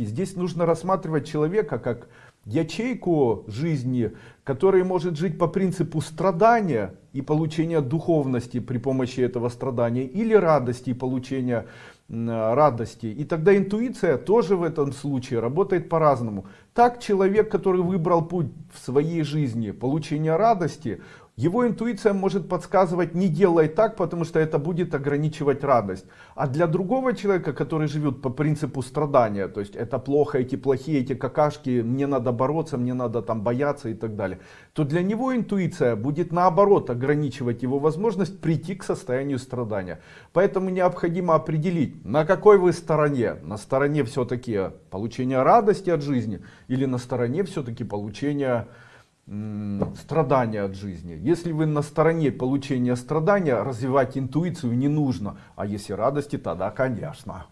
Здесь нужно рассматривать человека как ячейку жизни, который может жить по принципу страдания и получения духовности при помощи этого страдания, или радости и получения радости. И тогда интуиция тоже в этом случае работает по-разному. Так человек, который выбрал путь в своей жизни получения радости, его интуиция может подсказывать не делай так, потому что это будет ограничивать радость. А для другого человека, который живет по принципу страдания, то есть это плохо, эти плохие, эти какашки, мне надо бороться, мне надо там бояться и так далее, то для него интуиция будет наоборот ограничивать его возможность прийти к состоянию страдания. Поэтому необходимо определить, на какой вы стороне. На стороне все-таки получения радости от жизни или на стороне все-таки получения страдания от жизни. Если вы на стороне получения страдания, развивать интуицию не нужно. А если радости, тогда конечно.